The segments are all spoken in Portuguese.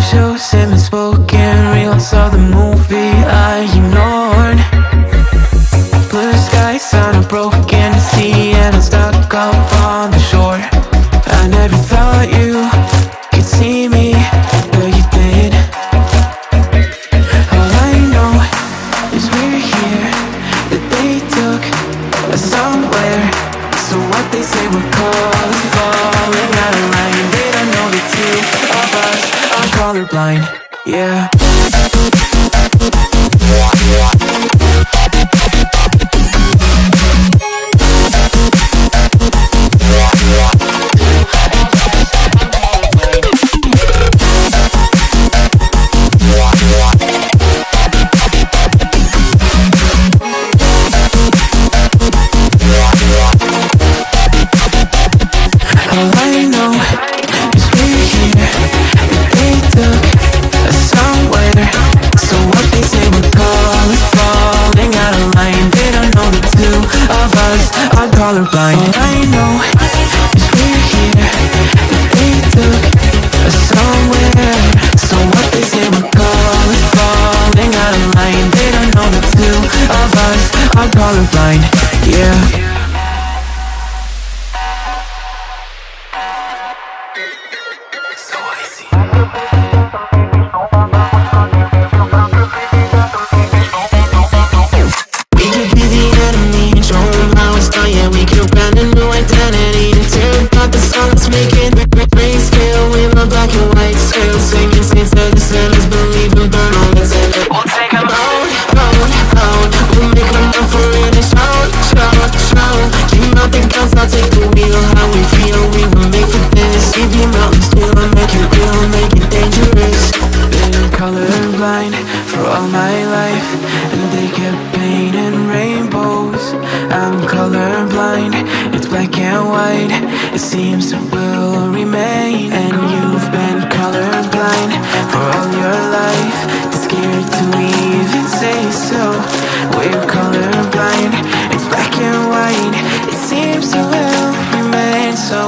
shows in the spoken real saw the colorblind, yeah. Colorblind. I know is we're here. They took us somewhere. So what they say we're calling, falling out of line. They don't know the two of us are colorblind. Yeah. Colorblind for all my life, and they kept painting rainbows. I'm colorblind, it's black and white. It seems it will remain, and you've been colorblind for all your life. Too scared to even say so. We're colorblind, it's black and white. It seems it will remain. So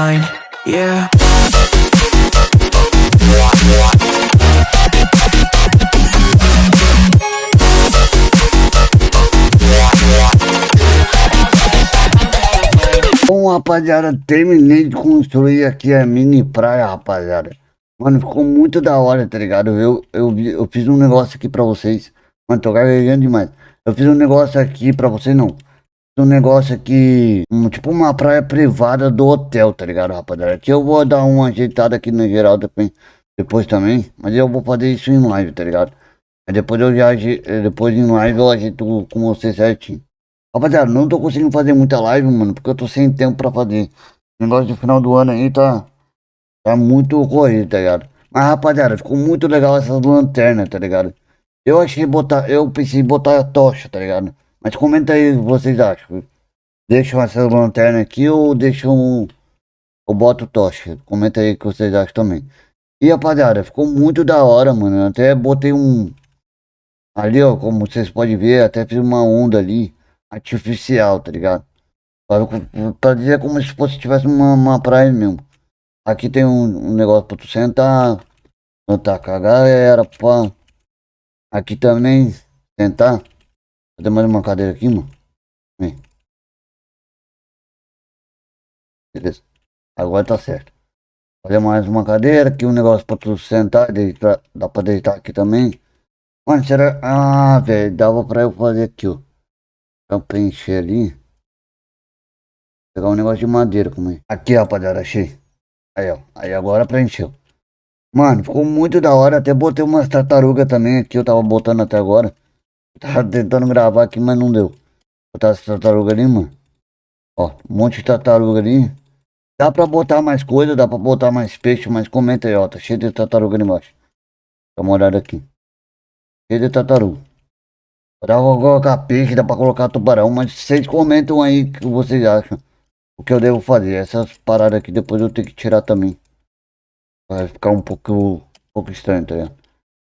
colorblind. Yeah. Bom, rapaziada, terminei de construir aqui a mini praia, rapaziada. Mano, ficou muito da hora, tá ligado? Eu, eu, eu fiz um negócio aqui pra vocês. Mano, tô gaguejando demais. Eu fiz um negócio aqui pra vocês, não. Um negócio aqui, um, tipo uma praia privada do hotel, tá ligado, rapaziada? Aqui eu vou dar uma ajeitada aqui no geral depois, depois também. Mas eu vou fazer isso em live, tá ligado? Aí depois eu já, depois em live eu ajeito com vocês certinho. Rapaziada, não tô conseguindo fazer muita live, mano, porque eu tô sem tempo pra fazer. O negócio do final do ano aí tá, tá muito corrido, tá ligado? Mas, rapaziada, ficou muito legal essas lanternas, tá ligado? Eu achei botar, eu pensei em botar a tocha, tá ligado? Mas comenta aí o que vocês acham. Deixam essas lanternas aqui ou deixam, ou boto tocha? Comenta aí o que vocês acham também. E, rapaziada, ficou muito da hora, mano. Eu até botei um, ali, ó, como vocês podem ver, até fiz uma onda ali artificial, tá ligado? Pra, pra dizer como se fosse tivesse uma, uma praia mesmo. Aqui tem um, um negócio pra tu sentar, sentar com a galera, pá. Aqui também, sentar. Tem mais uma cadeira aqui, mano. Vem. Beleza. Agora tá certo. Fazer mais uma cadeira, aqui um negócio pra tu sentar, deitar, dá pra deitar aqui também. Mano, será... Ah, velho, dava pra eu fazer aqui, ó. Pra preencher ali. Pegar um negócio de madeira como é. Aqui, rapaziada, achei. Aí, ó. Aí agora preencheu. Mano, ficou muito da hora. Até botei umas tartarugas também aqui. Eu tava botando até agora. Tava tentando gravar aqui, mas não deu. Botar essa tartaruga ali, mano. Ó, um monte de tartaruga ali. Dá pra botar mais coisa, dá pra botar mais peixe, mas comenta aí, ó. Tá cheio de tartaruga ali embaixo. Dá uma olhada aqui. Cheio de tartaruga. Dá pra colocar peixe, dá pra colocar tubarão, mas vocês comentam aí o que vocês acham. O que eu devo fazer. Essas paradas aqui depois eu tenho que tirar também. Vai ficar um pouco, um pouco estranho, tá ligado?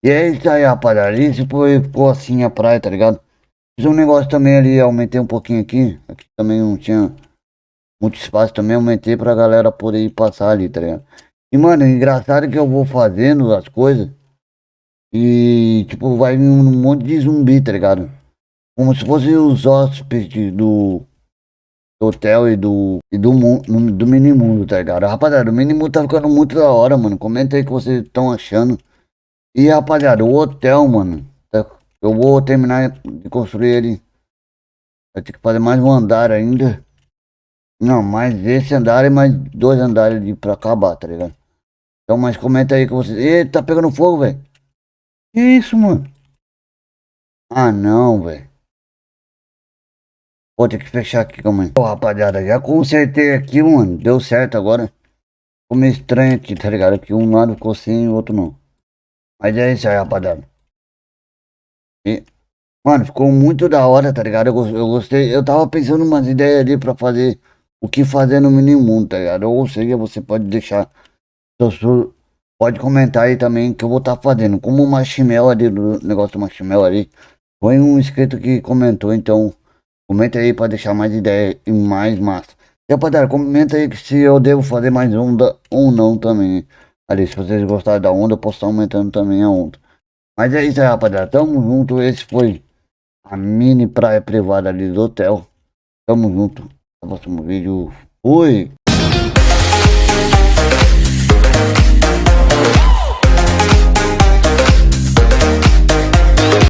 E é isso aí, rapaziada. Isso foi, ficou assim a praia, tá ligado? Fiz um negócio também ali, aumentei um pouquinho aqui. Aqui também não tinha muito espaço também, aumentei pra galera poder passar ali, tá ligado? E, mano, engraçado que eu vou fazendo as coisas. E, tipo, vai um monte de zumbi, tá ligado? como se fosse os hóspedes do, hotel e do, e do, do minimundo, tá ligado? Rapaziada, o minimundo tá ficando muito da hora, mano. Comenta aí o que vocês estão achando. E rapaziada, o hotel, mano, tá- eu vou terminar de construir ele. Vai ter que fazer mais um andar ainda. Não, mais esse andar e mais dois andares de pra acabar, tá ligado? Então, mas comenta aí que vocês. Eita, tá pegando fogo, velho. Que isso, mano? Ah, não, velho. Vou ter que fechar aqui, calma aí. Ô, rapaziada, já consertei aqui, mano. Deu certo agora. Ficou meio estranho aqui, tá ligado? Que um lado ficou sim e o outro não. Mas é isso aí, rapaziada. E, mano, ficou muito da hora, tá ligado? Eu, eu gostei. Eu tava pensando umas ideias ali pra fazer o que fazer no mini mundo, tá ligado? Ou seja, você pode deixar. seu Pode comentar aí também que eu vou estar fazendo. Como o Machimel ali, do negócio do Machimel ali. Foi um inscrito que comentou, então. Comenta aí pra deixar mais ideia e mais massa. E rapaziada, comenta aí se eu devo fazer mais onda ou não também. Ali, se vocês gostaram da onda, eu posso estar aumentando também a onda. Mas é isso aí, rapaziada. Tamo junto. Esse foi a mini praia privada ali do hotel. Tamo junto. No próximo vídeo. Fui!